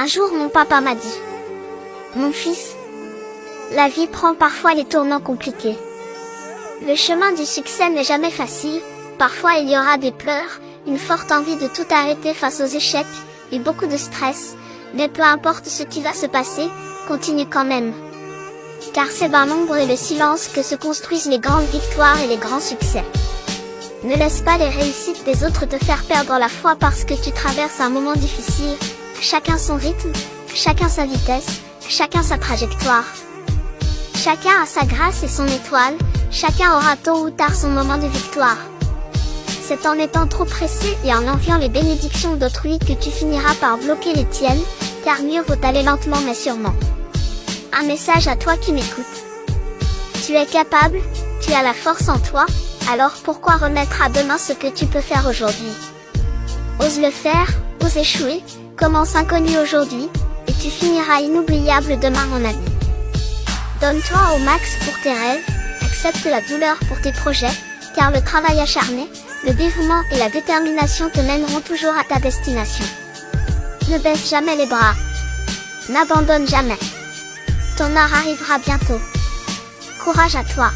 Un jour mon papa m'a dit, Mon fils, la vie prend parfois les tournants compliqués. Le chemin du succès n'est jamais facile, parfois il y aura des pleurs, une forte envie de tout arrêter face aux échecs, et beaucoup de stress, mais peu importe ce qui va se passer, continue quand même. Car c'est dans l'ombre et le silence que se construisent les grandes victoires et les grands succès. Ne laisse pas les réussites des autres te faire perdre la foi parce que tu traverses un moment difficile, chacun son rythme, chacun sa vitesse, chacun sa trajectoire. Chacun a sa grâce et son étoile, chacun aura tôt ou tard son moment de victoire. C'est en étant trop pressé et en enviant les bénédictions d'autrui que tu finiras par bloquer les tiennes, car mieux vaut aller lentement mais sûrement. Un message à toi qui m'écoutes. Tu es capable, tu as la force en toi, alors pourquoi remettre à demain ce que tu peux faire aujourd'hui? Ose le faire, ose échouer, commence inconnu aujourd'hui, et tu finiras inoubliable demain mon ami. Donne-toi au max pour tes rêves, accepte la douleur pour tes projets, car le travail acharné, le dévouement et la détermination te mèneront toujours à ta destination. Ne baisse jamais les bras. N'abandonne jamais. Ton art arrivera bientôt. Courage à toi.